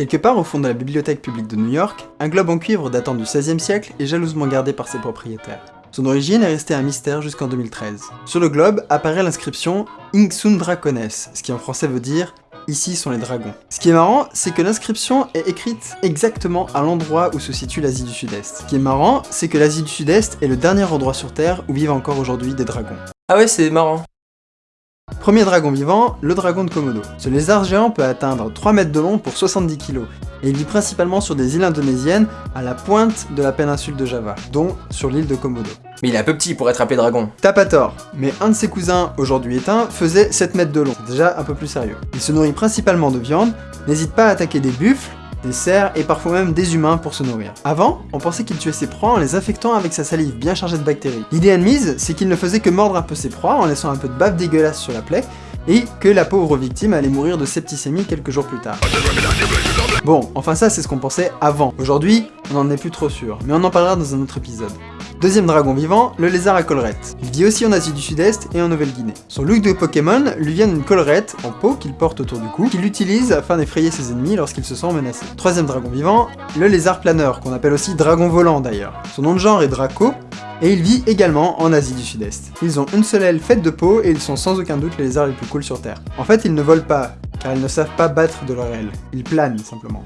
Quelque part au fond de la bibliothèque publique de New York, un globe en cuivre datant du XVIe siècle est jalousement gardé par ses propriétaires. Son origine est restée un mystère jusqu'en 2013. Sur le globe apparaît l'inscription Inksun Dracones, ce qui en français veut dire Ici sont les dragons. Ce qui est marrant, c'est que l'inscription est écrite exactement à l'endroit où se situe l'Asie du Sud-Est. Ce qui est marrant, c'est que l'Asie du Sud-Est est le dernier endroit sur Terre où vivent encore aujourd'hui des dragons. Ah ouais, c'est marrant. Premier dragon vivant, le dragon de Komodo. Ce lézard géant peut atteindre 3 mètres de long pour 70 kg, et il vit principalement sur des îles indonésiennes à la pointe de la péninsule de Java, dont sur l'île de Komodo. Mais il est un peu petit pour être appelé dragon. T'as pas tort, mais un de ses cousins, aujourd'hui éteint, faisait 7 mètres de long, déjà un peu plus sérieux. Il se nourrit principalement de viande, n'hésite pas à attaquer des buffles, des cerfs et parfois même des humains pour se nourrir. Avant, on pensait qu'il tuait ses proies en les infectant avec sa salive bien chargée de bactéries. L'idée admise, c'est qu'il ne faisait que mordre un peu ses proies en laissant un peu de bave dégueulasse sur la plaie, et que la pauvre victime allait mourir de septicémie quelques jours plus tard. Bon, enfin ça c'est ce qu'on pensait avant. Aujourd'hui, on n'en est plus trop sûr, mais on en parlera dans un autre épisode. Deuxième dragon vivant, le lézard à collerette. Il vit aussi en Asie du Sud-Est et en Nouvelle-Guinée. Son look de Pokémon lui vient d'une collerette en peau qu'il porte autour du cou, qu'il utilise afin d'effrayer ses ennemis lorsqu'il se sent menacé. Troisième dragon vivant, le lézard planeur, qu'on appelle aussi dragon volant d'ailleurs. Son nom de genre est Draco, et il vit également en Asie du Sud-Est. Ils ont une seule aile faite de peau et ils sont sans aucun doute les lézards les plus cool sur Terre. En fait, ils ne volent pas, car ils ne savent pas battre de leur aile. Ils planent, simplement.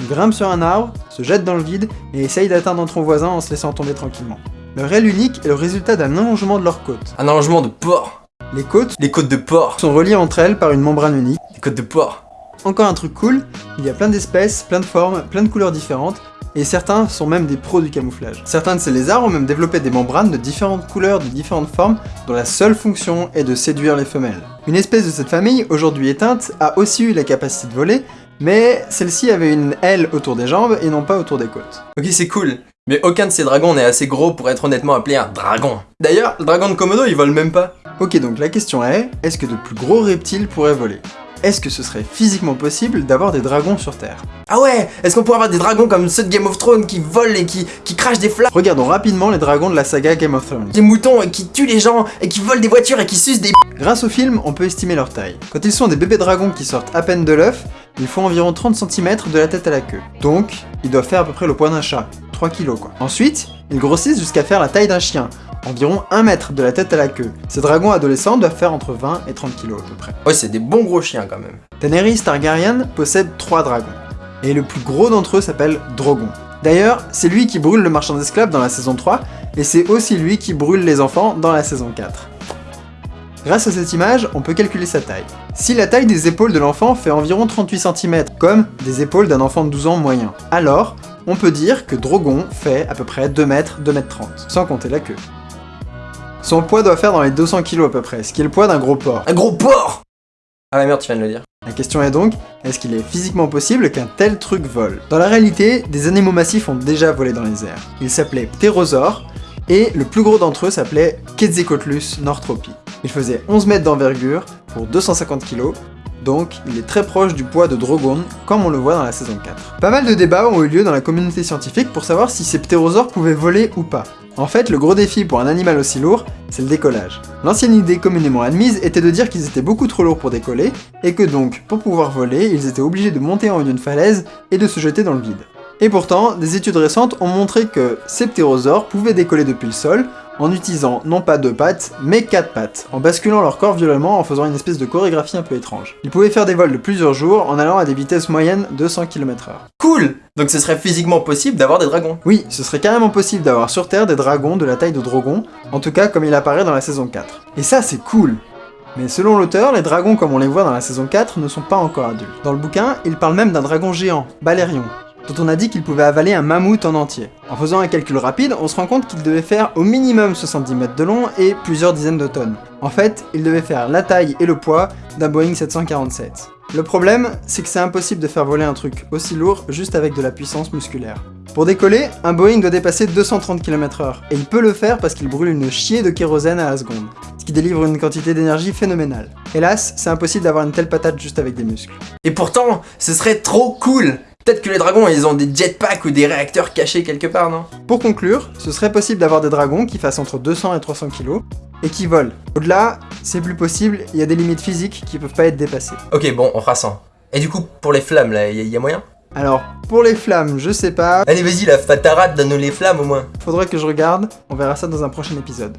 Ils grimpent sur un arbre, se jettent dans le vide et essayent d'atteindre ton voisin en se laissant tomber tranquillement. Leur aile unique est le résultat d'un allongement de leurs côtes. Un allongement de porc. Les côtes Les côtes de porc. sont reliées entre elles par une membrane unique. Les côtes de porc. Encore un truc cool, il y a plein d'espèces, plein de formes, plein de couleurs différentes, et certains sont même des pros du camouflage. Certains de ces lézards ont même développé des membranes de différentes couleurs, de différentes formes, dont la seule fonction est de séduire les femelles. Une espèce de cette famille, aujourd'hui éteinte, a aussi eu la capacité de voler, mais celle-ci avait une aile autour des jambes et non pas autour des côtes. Ok, c'est cool. Mais aucun de ces dragons n'est assez gros pour être honnêtement appelé un dragon. D'ailleurs, le dragon de Komodo, il vole même pas. Ok, donc la question est, est-ce que de plus gros reptiles pourraient voler? Est-ce que ce serait physiquement possible d'avoir des dragons sur Terre? Ah ouais Est-ce qu'on pourrait avoir des dragons comme ceux de Game of Thrones qui volent et qui, qui crachent des flammes? Regardons rapidement les dragons de la saga Game of Thrones. Des moutons et qui tuent les gens et qui volent des voitures et qui sucent des Grâce au film, on peut estimer leur taille. Quand ils sont des bébés dragons qui sortent à peine de l'œuf, ils font environ 30 cm de la tête à la queue. Donc, ils doivent faire à peu près le poids d'un chat, 3 kg quoi. Ensuite, ils grossissent jusqu'à faire la taille d'un chien, environ 1 mètre de la tête à la queue. Ces dragons adolescents doivent faire entre 20 et 30 kg à peu près. Ouais, c'est des bons gros chiens quand même. Daenerys Targaryen possède 3 dragons, et le plus gros d'entre eux s'appelle Drogon. D'ailleurs, c'est lui qui brûle le marchand d'esclaves dans la saison 3, et c'est aussi lui qui brûle les enfants dans la saison 4. Grâce à cette image, on peut calculer sa taille. Si la taille des épaules de l'enfant fait environ 38 cm, comme des épaules d'un enfant de 12 ans moyen, alors on peut dire que Drogon fait à peu près 2 mètres, 2 mètres 30, sans compter la queue. Son poids doit faire dans les 200 kg à peu près, ce qui est le poids d'un gros porc. Un gros porc Ah ouais, merde, tu viens de le dire. La question est donc, est-ce qu'il est physiquement possible qu'un tel truc vole? Dans la réalité, des animaux massifs ont déjà volé dans les airs. Ils s'appelaient ptérosaures, et le plus gros d'entre eux s'appelait Quetzalcoatlus northropi. Il faisait 11 mètres d'envergure pour 250 kg, donc il est très proche du poids de Drogon, comme on le voit dans la saison 4. Pas mal de débats ont eu lieu dans la communauté scientifique pour savoir si ces ptérosaures pouvaient voler ou pas. En fait, le gros défi pour un animal aussi lourd, c'est le décollage. L'ancienne idée communément admise était de dire qu'ils étaient beaucoup trop lourds pour décoller, et que donc, pour pouvoir voler, ils étaient obligés de monter en haut d'une falaise et de se jeter dans le vide. Et pourtant, des études récentes ont montré que ces ptérosaures pouvaient décoller depuis le sol, en utilisant non pas deux pattes, mais quatre pattes, en basculant leur corps violemment en faisant une espèce de chorégraphie un peu étrange. Ils pouvaient faire des vols de plusieurs jours en allant à des vitesses moyennes de 100 km h Cool Donc ce serait physiquement possible d'avoir des dragons. Oui, ce serait carrément possible d'avoir sur Terre des dragons de la taille de Drogon, en tout cas comme il apparaît dans la saison 4. Et ça c'est cool mais selon l'auteur, les dragons comme on les voit dans la saison 4 ne sont pas encore adultes. Dans le bouquin, il parle même d'un dragon géant, Balerion, dont on a dit qu'il pouvait avaler un mammouth en entier. En faisant un calcul rapide, on se rend compte qu'il devait faire au minimum 70 mètres de long et plusieurs dizaines de tonnes. En fait, il devait faire la taille et le poids d'un Boeing 747. Le problème, c'est que c'est impossible de faire voler un truc aussi lourd juste avec de la puissance musculaire. Pour décoller, un Boeing doit dépasser 230 km h et il peut le faire parce qu'il brûle une chier de kérosène à la seconde, ce qui délivre une quantité d'énergie phénoménale. Hélas, c'est impossible d'avoir une telle patate juste avec des muscles. Et pourtant, ce serait trop cool Peut-être que les dragons, ils ont des jetpacks ou des réacteurs cachés quelque part, non? Pour conclure, ce serait possible d'avoir des dragons qui fassent entre 200 et 300 kg, et qui volent. Au-delà, C'est plus possible, il y a des limites physiques qui peuvent pas être dépassées. Ok, bon, on fera 100. Et du coup, pour les flammes, là, y, a- y a moyen? Alors, pour les flammes, je sais pas, Allez, vas-y, la fatarade, donne-nous les flammes au moins. faudrait que je regarde, on verra ça dans un prochain épisode.